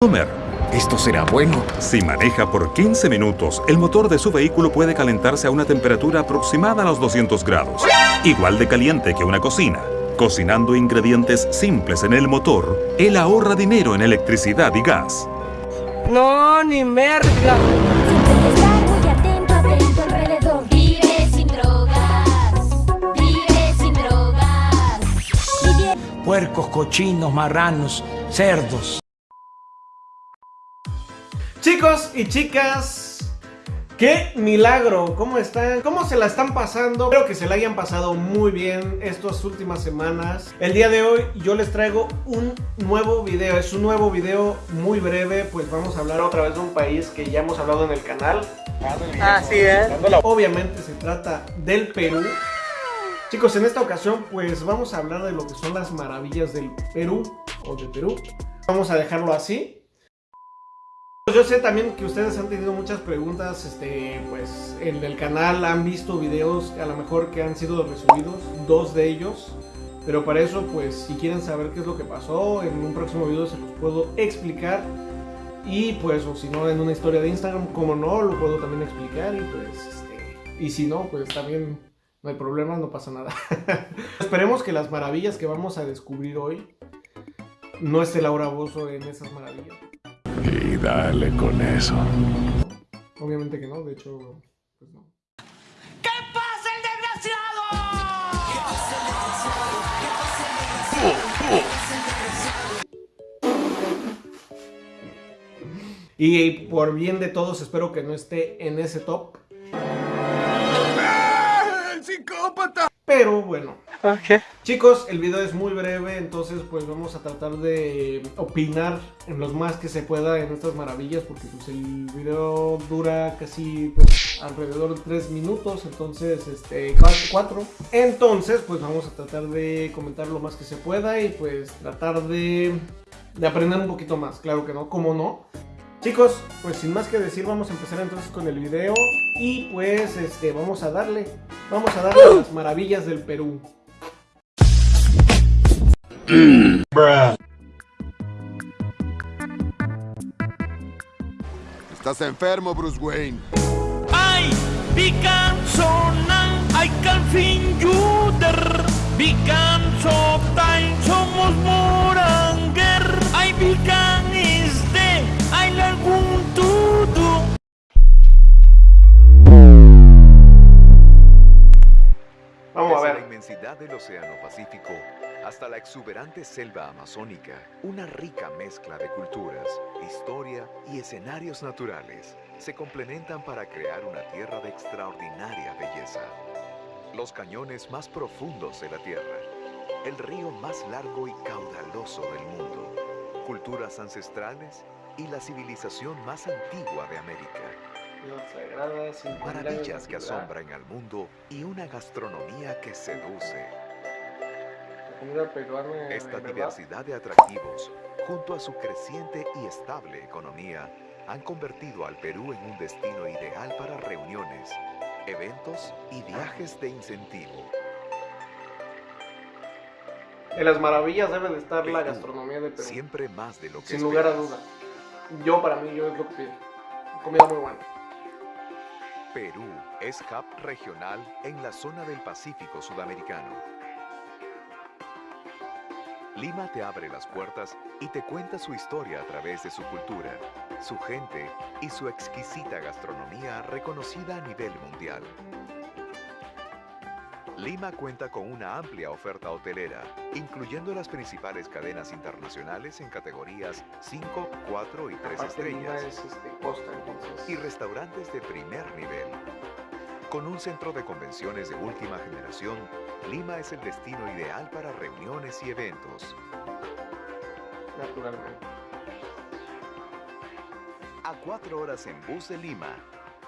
comer. Esto será bueno. Si maneja por 15 minutos, el motor de su vehículo puede calentarse a una temperatura aproximada a los 200 grados. Igual de caliente que una cocina. Cocinando ingredientes simples en el motor, él ahorra dinero en electricidad y gas. No, ni merda. Siempre estar muy atento, atento alrededor. Vive sin drogas. Vive sin drogas. Vive Puercos, cochinos, marranos, cerdos. Chicos y chicas, qué milagro, ¿cómo están? ¿Cómo se la están pasando? Espero que se la hayan pasado muy bien estas últimas semanas. El día de hoy yo les traigo un nuevo video, es un nuevo video muy breve, pues vamos a hablar otra vez de un país que ya hemos hablado en el canal. Así es. Obviamente se trata del Perú. Chicos, en esta ocasión pues vamos a hablar de lo que son las maravillas del Perú o de Perú. Vamos a dejarlo así. Yo sé también que ustedes han tenido muchas preguntas, este, pues en el canal han visto videos a lo mejor que han sido resubidos, dos de ellos, pero para eso pues si quieren saber qué es lo que pasó, en un próximo video se los puedo explicar y pues o si no en una historia de Instagram, como no, lo puedo también explicar y pues este, y si no, pues también no hay problema, no pasa nada. Esperemos que las maravillas que vamos a descubrir hoy no esté Laura Bozo en esas maravillas. Y dale con eso. Obviamente que no, de hecho, pues no. ¿Qué pasa el Y por bien de todos, espero que no esté en ese top. ¡El psicópata! Pero bueno, desgraciado? chicos, el video es muy breve, entonces pues vamos a tratar de opinar en los más que se pueda en estas maravillas, porque pues el video dura casi pues, alrededor de 3 minutos, entonces este 4. Entonces pues vamos a tratar de comentar lo más que se pueda y pues tratar de, de aprender un poquito más, claro que no, como no. Chicos, pues sin más que decir, vamos a empezar entonces con el video y pues este vamos a darle, vamos a darle a las maravillas del Perú. Estás enfermo, Bruce Wayne. Ay, vi kan sonan, ay kan fin juder. Vi kan so tayo somos moranger. Ay, vi kan isde, ay lagun tudo. Vamos a Desde la ver. inmensidad del Océano Pacífico hasta la exuberante selva amazónica, una rica mezcla de culturas, historia y escenarios naturales se complementan para crear una tierra de extraordinaria belleza. Los cañones más profundos de la tierra, el río más largo y caudaloso del mundo, culturas ancestrales y la civilización más antigua de América. Maravillas que asombran al mundo y una gastronomía que seduce. Esta diversidad de atractivos, junto a su creciente y estable economía, han convertido al Perú en un destino ideal para reuniones, eventos y viajes de incentivo. En las maravillas debe de estar la gastronomía de Perú. Siempre más de lo que Sin lugar a duda. Yo para mí, yo es lo que pido. Comida muy buena. Perú es hub regional en la zona del Pacífico sudamericano. Lima te abre las puertas y te cuenta su historia a través de su cultura, su gente y su exquisita gastronomía reconocida a nivel mundial. Lima cuenta con una amplia oferta hotelera, incluyendo las principales cadenas internacionales en categorías 5, 4 y 3 Aparte, Lima estrellas es este, costa, y restaurantes de primer nivel. Con un centro de convenciones de última generación, Lima es el destino ideal para reuniones y eventos. Naturalmente. A cuatro horas en bus de Lima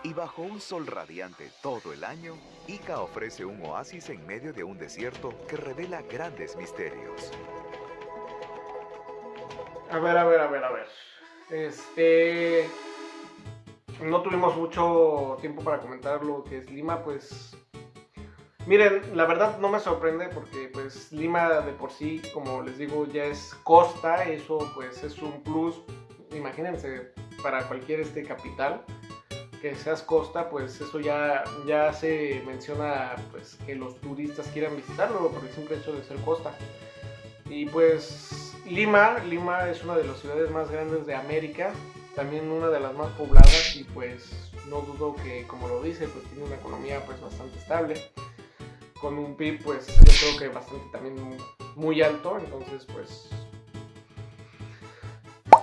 y bajo un sol radiante todo el año, Ica ofrece un oasis en medio de un desierto que revela grandes misterios. A ver, a ver, a ver, a ver. Este. No tuvimos mucho tiempo para comentar lo que es Lima, pues. Miren, la verdad no me sorprende porque pues Lima de por sí, como les digo, ya es costa, eso pues es un plus imagínense, para cualquier este capital que seas costa, pues eso ya, ya se menciona pues que los turistas quieran visitarlo por el simple hecho de ser costa. Y pues Lima, Lima es una de las ciudades más grandes de América, también una de las más pobladas y pues no dudo que como lo dice, pues tiene una economía pues bastante estable, con un PIB pues yo creo que bastante también muy alto, entonces pues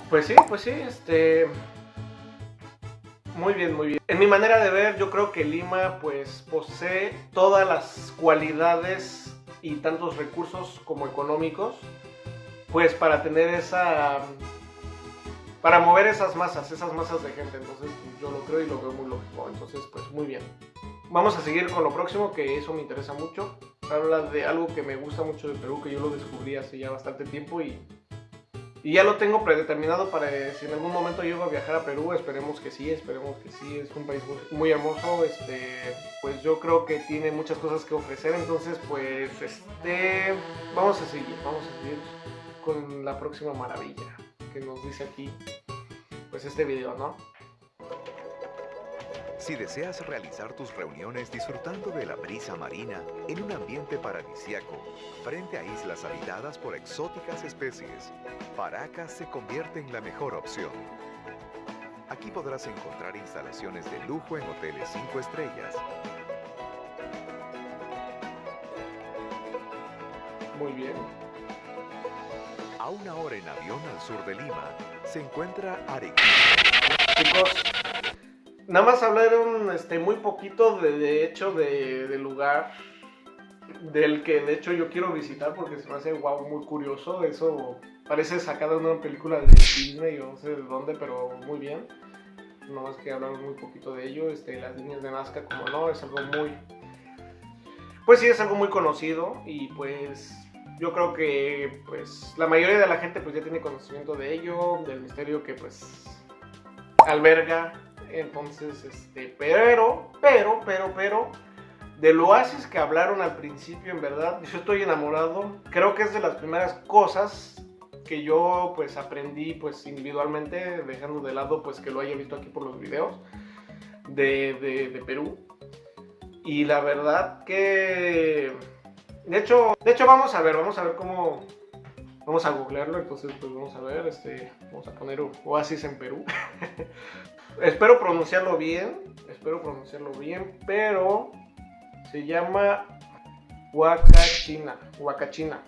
pues sí, pues sí, este muy bien, muy bien. En mi manera de ver, yo creo que Lima pues posee todas las cualidades y tantos recursos como económicos, pues para tener esa... para mover esas masas, esas masas de gente. Entonces yo lo creo y lo veo muy lógico. Entonces pues muy bien. Vamos a seguir con lo próximo, que eso me interesa mucho. Habla de algo que me gusta mucho de Perú, que yo lo descubrí hace ya bastante tiempo y y ya lo tengo predeterminado para si en algún momento llego a viajar a Perú, esperemos que sí, esperemos que sí, es un país muy, muy, hermoso, este, pues yo creo que tiene muchas cosas que ofrecer, entonces pues este, vamos a seguir, vamos a seguir con la próxima maravilla que nos dice aquí, pues este video, ¿no? Si deseas realizar tus reuniones disfrutando de la brisa marina en un ambiente paradisiaco, frente a islas habitadas por exóticas especies, Paracas se convierte en la mejor opción. Aquí podrás encontrar instalaciones de lujo en hoteles 5 estrellas. Muy bien. A una hora en avión al sur de Lima, se encuentra Arequipa. Chicos, Nada más hablaron este, muy poquito de, de hecho de, del lugar del que de hecho yo quiero visitar porque se me hace wow, muy curioso. Eso parece sacado de una película de Disney o no sé de dónde, pero muy bien. No más que hablaron muy poquito de ello. Este, las líneas de Nazca, como no, es algo muy. Pues sí, es algo muy conocido y pues yo creo que pues la mayoría de la gente pues ya tiene conocimiento de ello, del misterio que pues alberga entonces, este, pero, pero, pero, pero, del oasis que hablaron al principio, en verdad, yo estoy enamorado. Creo que es de las primeras cosas que yo pues aprendí pues individualmente, dejando de lado pues que lo haya visto aquí por los videos de, de, Perú. Y la verdad que... De hecho, de hecho vamos a ver, vamos a ver cómo... Vamos a googlearlo, entonces pues vamos a ver, este, vamos a poner Oasis en Perú. espero pronunciarlo bien, espero pronunciarlo bien, pero se llama Huacachina, Huacachina.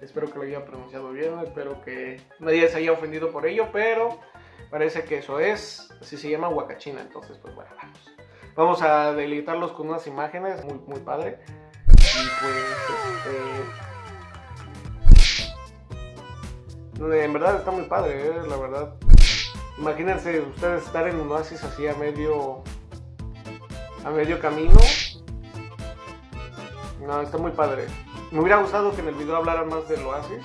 Espero que lo haya pronunciado bien, espero que nadie se haya ofendido por ello, pero parece que eso es, así se llama Huacachina, entonces pues bueno, vamos. Vamos a deleitarlos con unas imágenes, muy, muy padre. Y pues, este... En verdad está muy padre, ¿eh? la verdad. Imagínense ustedes estar en un oasis así a medio a medio camino. No, está muy padre. Me hubiera gustado que en el video hablaran más del oasis.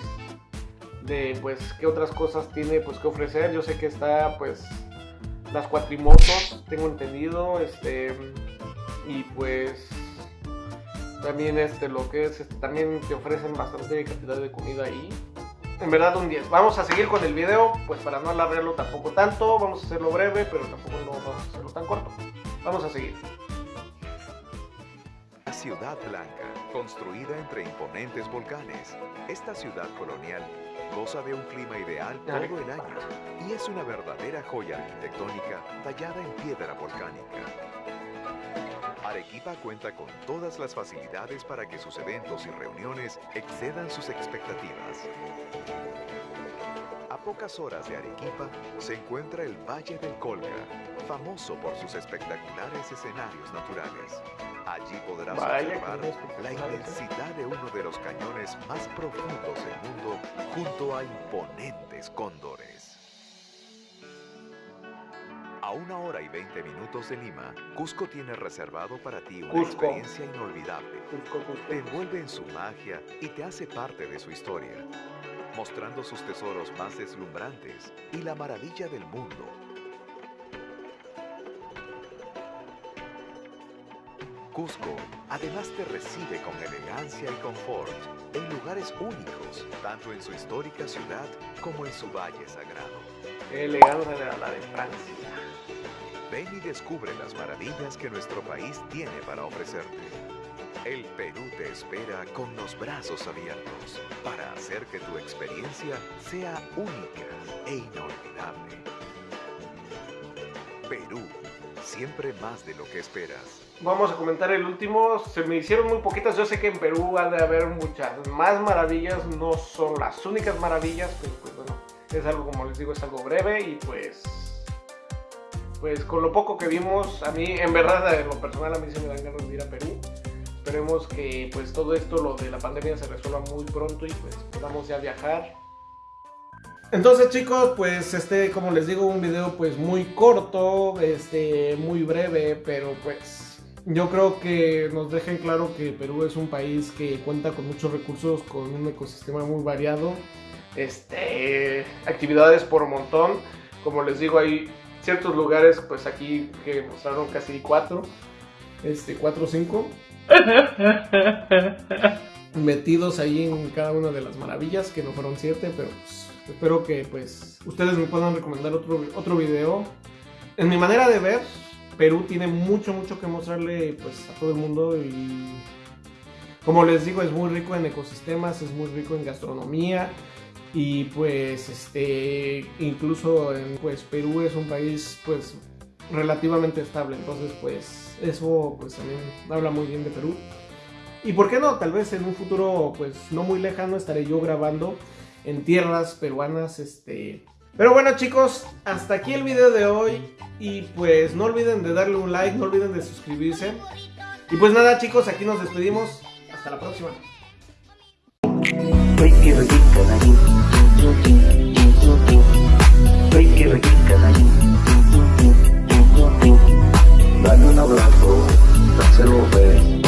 De pues qué otras cosas tiene pues que ofrecer. Yo sé que está pues las cuatrimotos, tengo entendido, este y pues también este lo que es este, también te ofrecen bastante cantidad de comida ahí en verdad un 10. Vamos a seguir con el video, pues para no alargarlo tampoco tanto, vamos a hacerlo breve, pero tampoco no vamos a hacerlo tan corto. Vamos a seguir. La Ciudad Blanca, construida entre imponentes volcanes, esta ciudad colonial goza de un clima ideal todo el año y es una verdadera joya arquitectónica tallada en piedra volcánica. Arequipa cuenta con todas las facilidades para que sus eventos y reuniones excedan sus expectativas. A pocas horas de Arequipa se encuentra el Valle del Colca, famoso por sus espectaculares escenarios naturales. Allí podrás Vaya, observar la inmensidad de uno de los cañones más profundos del mundo junto a imponentes cóndores. Una hora y 20 minutos de Lima, Cusco tiene reservado para ti una Cusco. experiencia inolvidable. Cusco, Cusco. Te envuelve en su magia y te hace parte de su historia, mostrando sus tesoros más deslumbrantes y la maravilla del mundo. Cusco además te recibe con elegancia y confort en lugares únicos, tanto en su histórica ciudad como en su valle sagrado. Qué elegancia de la de Francia. Ven y descubre las maravillas que nuestro país tiene para ofrecerte. El Perú te espera con los brazos abiertos para hacer que tu experiencia sea única e inolvidable. Perú, siempre más de lo que esperas. Vamos a comentar el último. Se me hicieron muy poquitas. Yo sé que en Perú ha de haber muchas más maravillas. No son las únicas maravillas, pero pues bueno, es algo como les digo, es algo breve y pues pues con lo poco que vimos, a mí en verdad en lo personal a mí se me dan ganas de ir a Perú. Esperemos que pues todo esto, lo de la pandemia se resuelva muy pronto y pues podamos ya viajar. Entonces chicos, pues este, como les digo, un video pues muy corto, este, muy breve, pero pues yo creo que nos dejen claro que Perú es un país que cuenta con muchos recursos, con un ecosistema muy variado, este, actividades por montón, como les digo, hay ciertos lugares, pues aquí que mostraron casi cuatro, este, cuatro o cinco, metidos ahí en cada una de las maravillas, que no fueron siete, pero pues, espero que pues ustedes me puedan recomendar otro, otro video. En mi manera de ver, Perú tiene mucho, mucho que mostrarle pues a todo el mundo y como les digo, es muy rico en ecosistemas, es muy rico en gastronomía y pues este incluso en pues Perú es un país pues relativamente estable, entonces pues eso pues también habla muy bien de Perú. Y por qué no, tal vez en un futuro pues no muy lejano estaré yo grabando en tierras peruanas, este... Pero bueno chicos, hasta aquí el video de hoy y pues no olviden de darle un like, no olviden de suscribirse. Y pues nada chicos, aquí nos despedimos, hasta la próxima. Dale un abrazo, dáselo beso. Pues.